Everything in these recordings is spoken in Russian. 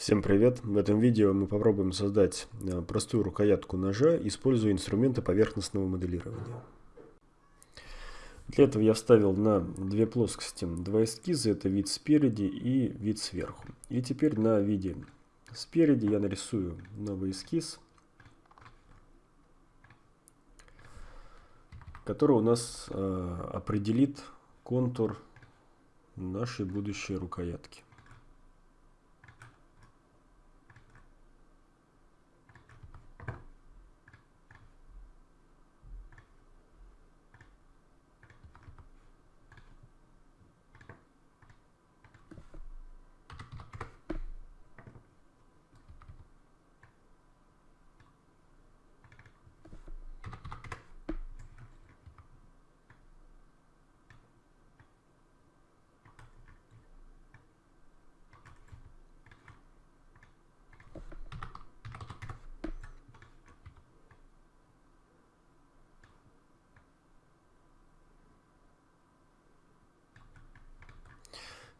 Всем привет! В этом видео мы попробуем создать э, простую рукоятку ножа, используя инструменты поверхностного моделирования. Для этого я вставил на две плоскости два эскиза, это вид спереди и вид сверху. И теперь на виде спереди я нарисую новый эскиз, который у нас э, определит контур нашей будущей рукоятки.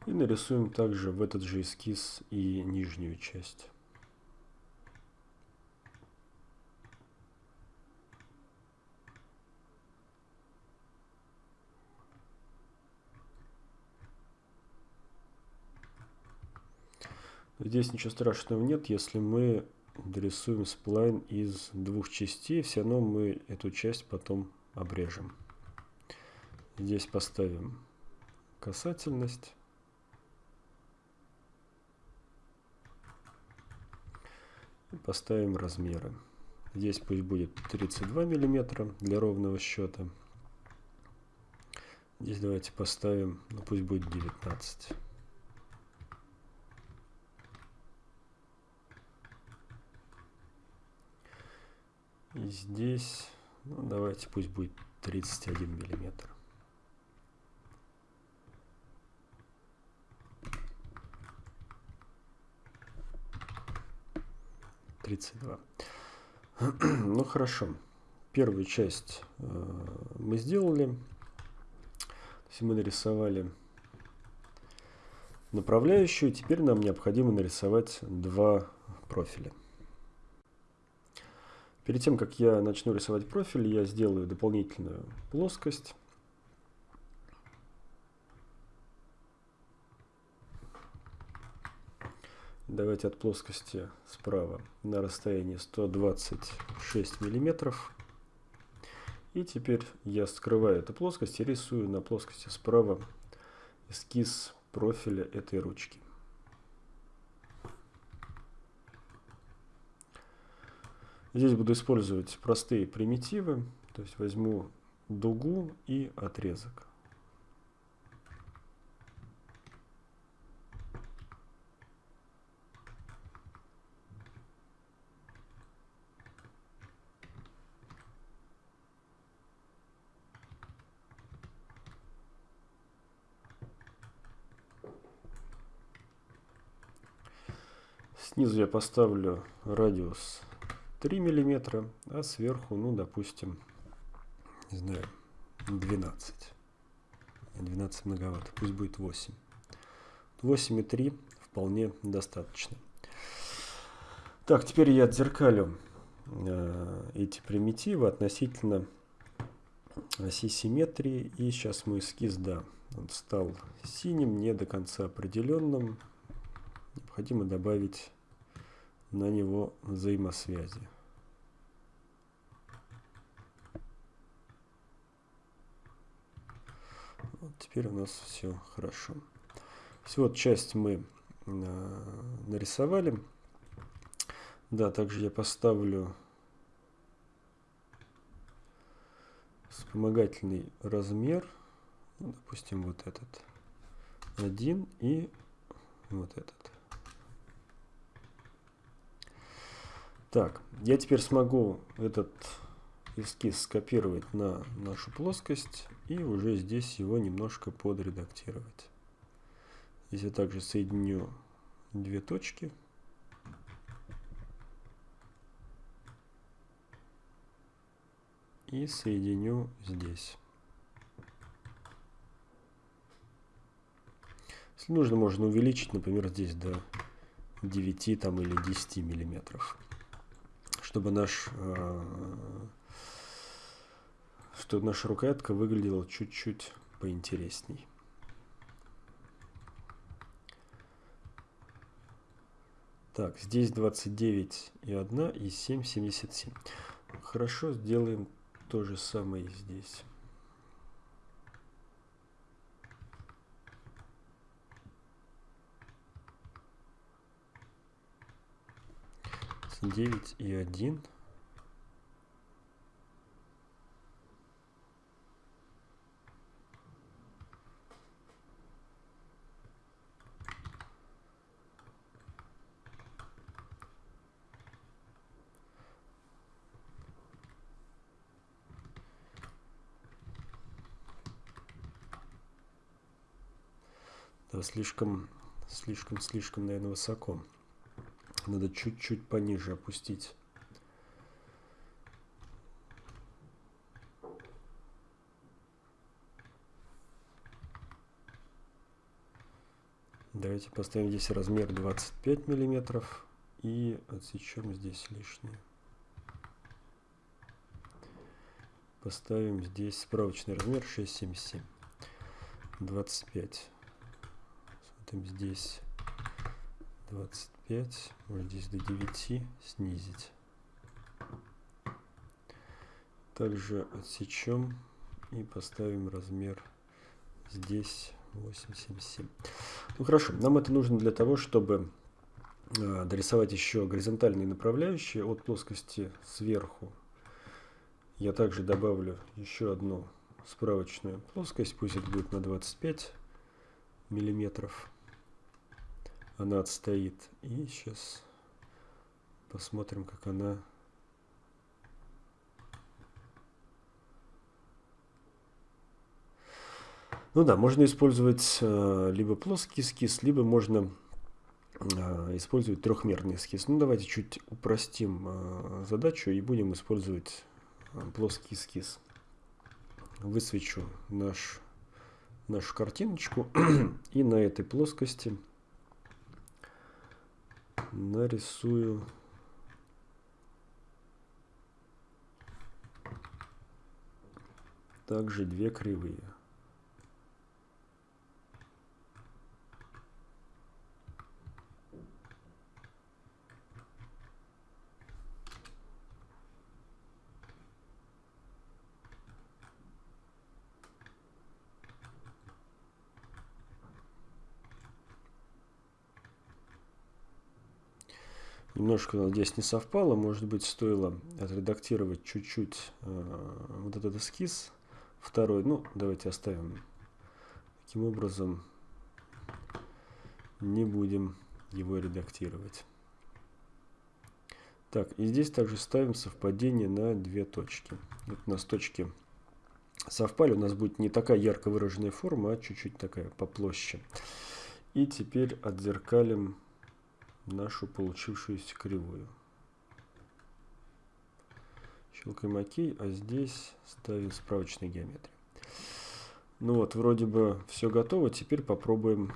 И нарисуем также в этот же эскиз и нижнюю часть. Здесь ничего страшного нет, если мы дорисуем сплайн из двух частей, все равно мы эту часть потом обрежем. Здесь поставим касательность. Поставим размеры. Здесь пусть будет 32 миллиметра для ровного счета. Здесь давайте поставим, ну пусть будет 19. И здесь, ну давайте пусть будет 31 миллиметр. 32. ну хорошо. Первую часть э, мы сделали. То есть мы нарисовали направляющую. Теперь нам необходимо нарисовать два профиля. Перед тем, как я начну рисовать профиль, я сделаю дополнительную плоскость. Давайте от плоскости справа на расстоянии 126 миллиметров. И теперь я скрываю эту плоскость и рисую на плоскости справа эскиз профиля этой ручки. Здесь буду использовать простые примитивы, то есть возьму дугу и отрезок. Снизу я поставлю радиус 3 миллиметра, а сверху, ну, допустим, не знаю, 12. 12 многовато, пусть будет 8. 8,3 вполне достаточно. Так, теперь я отзеркалю э, эти примитивы относительно оси симметрии. И сейчас мой эскиз, да, он стал синим, не до конца определенным. Необходимо добавить на него взаимосвязи. Вот теперь у нас все хорошо. Все, вот часть мы э, нарисовали. Да, также я поставлю вспомогательный размер. Ну, допустим, вот этот. Один и вот этот. Так, я теперь смогу этот эскиз скопировать на нашу плоскость и уже здесь его немножко подредактировать. Здесь я также соединю две точки. И соединю здесь. Если нужно, можно увеличить, например, здесь до 9 там, или 10 миллиметров. Чтобы наш чтобы наша рукоятка выглядела чуть-чуть поинтересней. Так, здесь 29 и 1 и 7, 77. Хорошо, сделаем то же самое и здесь. Девять и один. Да, слишком, слишком, слишком, наверное, высоко. Надо чуть-чуть пониже опустить. Давайте поставим здесь размер 25 миллиметров и отсечем здесь лишнее. Поставим здесь справочный размер 677. 25 там здесь 25, может здесь до 9 снизить. Также отсечем и поставим размер здесь 877. Ну хорошо, нам это нужно для того, чтобы э, дорисовать еще горизонтальные направляющие от плоскости сверху. Я также добавлю еще одну справочную плоскость, пусть это будет на 25 миллиметров она отстоит. И сейчас посмотрим, как она Ну да, можно использовать э, либо плоский эскиз, либо можно э, использовать трехмерный эскиз. Ну давайте чуть упростим э, задачу и будем использовать э, плоский эскиз. Высвечу наш, нашу картиночку и на этой плоскости нарисую также две кривые. Немножко здесь не совпало, может быть, стоило отредактировать чуть-чуть э, вот этот эскиз второй. Ну, давайте оставим. Таким образом, не будем его редактировать. Так, и здесь также ставим совпадение на две точки. Вот у нас точки совпали, у нас будет не такая ярко выраженная форма, а чуть-чуть такая поплоще. И теперь отзеркалим нашу получившуюся кривую. Щелкаем ОК, а здесь ставим справочной геометрии. Ну вот, вроде бы все готово. Теперь попробуем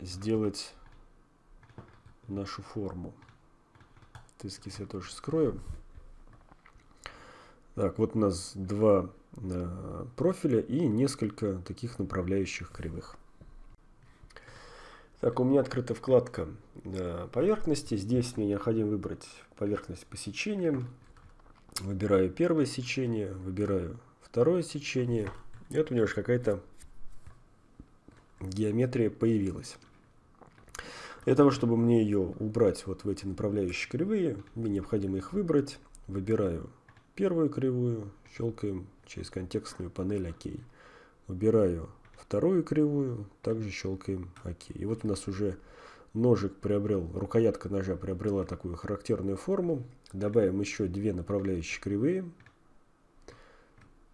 сделать нашу форму. Эскиз я тоже скрою. Так, вот у нас два э, профиля и несколько таких направляющих кривых. Так, у меня открыта вкладка э, поверхности. Здесь мне необходимо выбрать поверхность по сечениям. Выбираю первое сечение, выбираю второе сечение. И вот у меня уже какая-то геометрия появилась. Для того, чтобы мне ее убрать вот в эти направляющие кривые, мне необходимо их выбрать. Выбираю первую кривую, щелкаем через контекстную панель ОК. Выбираю вторую кривую, также щелкаем ОК. И вот у нас уже ножик приобрел, рукоятка ножа приобрела такую характерную форму. Добавим еще две направляющие кривые.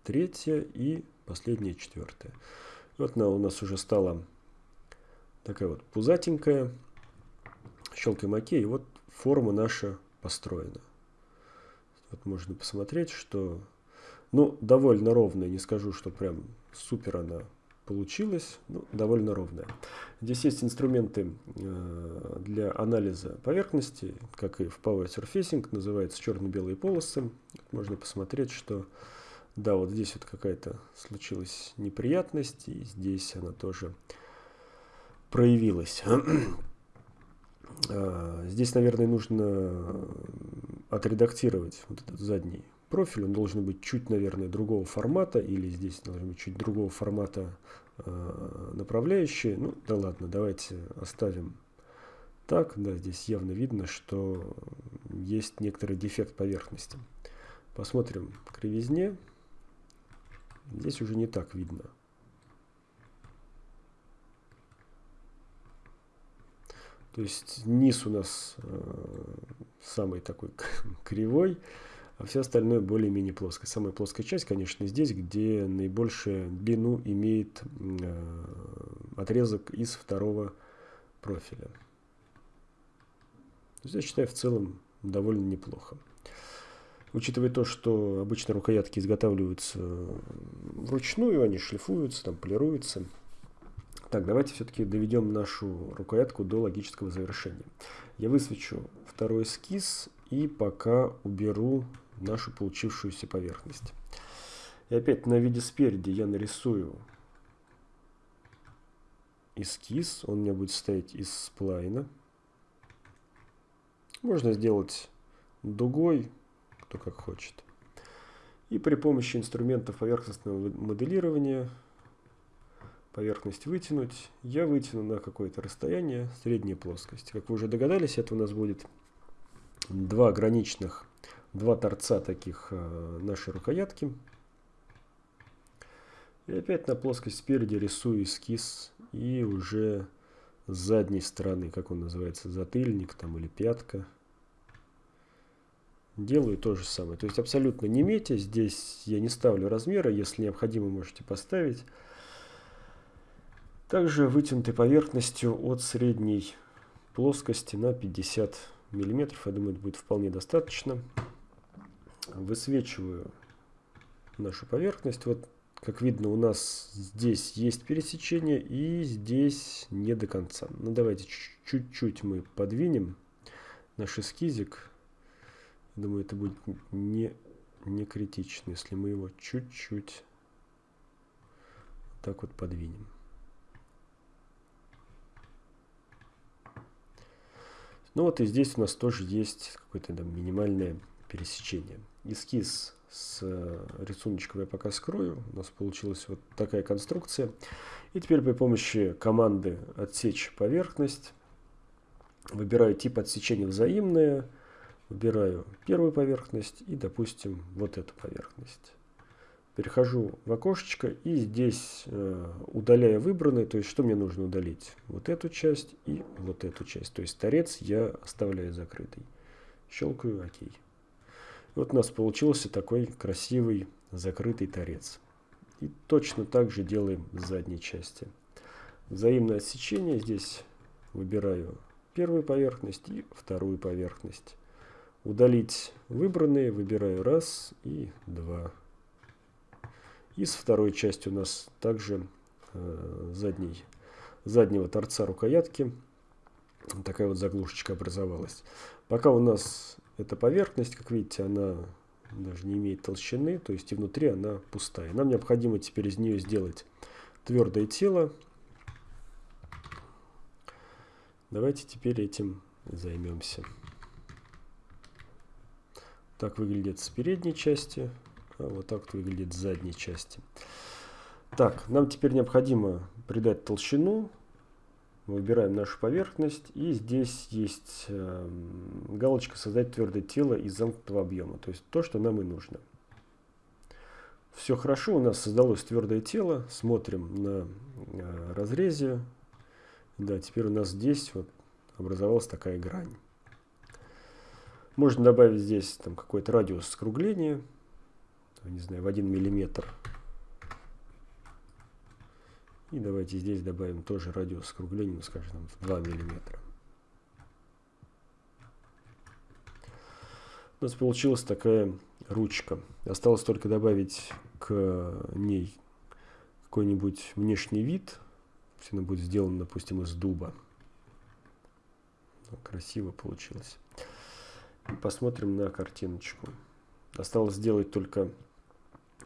Третья и последняя четвертая. Вот она у нас уже стала такая вот пузатенькая. Щелкаем ОК, и вот форма наша построена. Вот можно посмотреть, что ну, довольно ровная, не скажу, что прям супер она получилось ну, довольно ровная. Здесь есть инструменты э, для анализа поверхности, как и в Power Surfacing, называется черно-белые полосы. Можно посмотреть, что да, вот здесь вот какая-то случилась неприятность, и здесь она тоже проявилась. А, здесь, наверное, нужно отредактировать вот этот задний профиль. Он должен быть чуть, наверное, другого формата, или здесь должен быть чуть другого формата э, направляющие. Ну, да ладно, давайте оставим так. Да, здесь явно видно, что есть некоторый дефект поверхности. Посмотрим кривизне. Здесь уже не так видно. То есть низ у нас э, самый такой кривой, а все остальное более-менее плоское. Самая плоская часть, конечно, здесь, где наибольшую длину имеет э, отрезок из второго профиля. То есть я считаю в целом довольно неплохо. Учитывая то, что обычно рукоятки изготавливаются вручную, они шлифуются, там полируются. Так, давайте все-таки доведем нашу рукоятку до логического завершения. Я высвечу второй эскиз и пока уберу нашу получившуюся поверхность. И опять на виде спереди я нарисую эскиз. Он у меня будет состоять из сплайна. Можно сделать дугой, кто как хочет. И при помощи инструментов поверхностного моделирования поверхность вытянуть. Я вытяну на какое-то расстояние средней плоскости. Как вы уже догадались, это у нас будет два граничных, два торца таких э, нашей рукоятки. И опять на плоскость спереди рисую эскиз и уже с задней стороны, как он называется, затыльник там или пятка. Делаю то же самое. То есть абсолютно не метя. Здесь я не ставлю размера. Если необходимо, можете поставить. Также вытянутой поверхностью от средней плоскости на 50 миллиметров. Я думаю, это будет вполне достаточно. Высвечиваю нашу поверхность. Вот, как видно, у нас здесь есть пересечение и здесь не до конца. Ну, давайте чуть-чуть мы подвинем наш эскизик. Думаю, это будет не, не критично, если мы его чуть-чуть так вот подвинем. Ну вот и здесь у нас тоже есть какое-то минимальное пересечение. Эскиз с э, рисуночком я пока скрою. У нас получилась вот такая конструкция. И теперь при помощи команды «Отсечь поверхность» выбираю тип отсечения взаимное, выбираю первую поверхность и, допустим, вот эту поверхность перехожу в окошечко и здесь э, удаляя выбранные, то есть что мне нужно удалить? Вот эту часть и вот эту часть. То есть торец я оставляю закрытый. Щелкаю ОК. Вот у нас получился такой красивый закрытый торец. И точно так же делаем с задней части. Взаимное отсечение здесь выбираю первую поверхность и вторую поверхность. Удалить выбранные выбираю раз и два. И с второй части у нас также э, задний, заднего торца рукоятки такая вот заглушечка образовалась. Пока у нас эта поверхность, как видите, она даже не имеет толщины, то есть и внутри она пустая. Нам необходимо теперь из нее сделать твердое тело. Давайте теперь этим займемся. Так выглядит с передней части. А вот так выглядит с задней части. Так, нам теперь необходимо придать толщину. Выбираем нашу поверхность. И здесь есть э, галочка «Создать твердое тело из замкнутого объема». То есть то, что нам и нужно. Все хорошо, у нас создалось твердое тело. Смотрим на э, разрезе. Да, теперь у нас здесь вот образовалась такая грань. Можно добавить здесь там какой-то радиус скругления не знаю, в 1 миллиметр. И давайте здесь добавим тоже радиус скругления, ну, скажем, в 2 миллиметра. У нас получилась такая ручка. Осталось только добавить к ней какой-нибудь внешний вид. Все она будет сделана, допустим, из дуба. Ну, красиво получилось. Посмотрим на картиночку. Осталось сделать только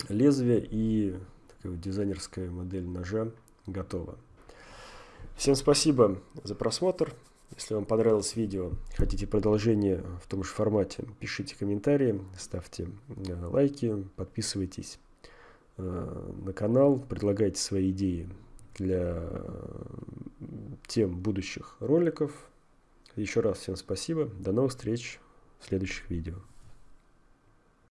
лезвие и такая вот дизайнерская модель ножа готова. Всем спасибо за просмотр. Если вам понравилось видео, хотите продолжение в том же формате, пишите комментарии, ставьте э, лайки, подписывайтесь э, на канал, предлагайте свои идеи для тем будущих роликов. Еще раз всем спасибо. До новых встреч в следующих видео.